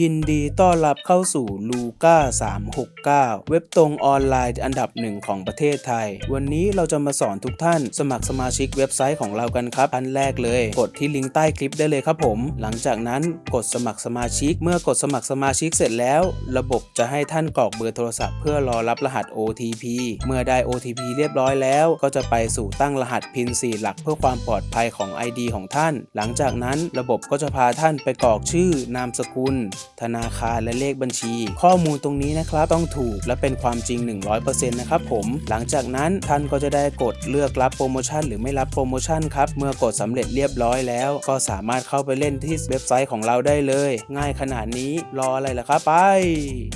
ยินดีต้อนรับเข้าสู่ลูก้า369 เว็บตรงออนไลน์อันดับหนึ่งของประเทศไทย วันนี้เราจะมาสอนทุกท่าน สมัครสมาชิกเว็บไซต์ของเรากันครับอันแรกเลย กดที่ลิงก์ใต้คลิปได้เลยครับผม หลังจากนั้นกดสมัครสมาชิก เมื่อกดสมัครสมาชิกเสร็จแล้ว ระบบจะให้ท่านกรอกเบอร์โทรศัพท์เพื่อรอรับรหัส OTP เมื่อได้ OTP เรียบร้อยแล้ว ก็จะไปสู่ตั้งรหัส PIN 4หลักเพื่อความปลอดภัยของ ID ของท่าน หลังจากนั้นระบบก็จะพาท่านไปกรอกชื่อนามสกุลธนาคารและเลขบัญชี ข้อมูลตรงนี้นะครับต้องถูกและเป็นความจริง 100%นะครับผม หลังจากนั้นท่านก็จะได้กดเลือกรับโปรโมชั่นหรือไม่รับโปรโมชั่นครับ เมื่อกดสำเร็จเรียบร้อยแล้ว ก็สามารถเข้าไปเล่นที่เว็บไซต์ของเราได้เลย ง่ายขนาดนี้รออะไรล่ะครับไป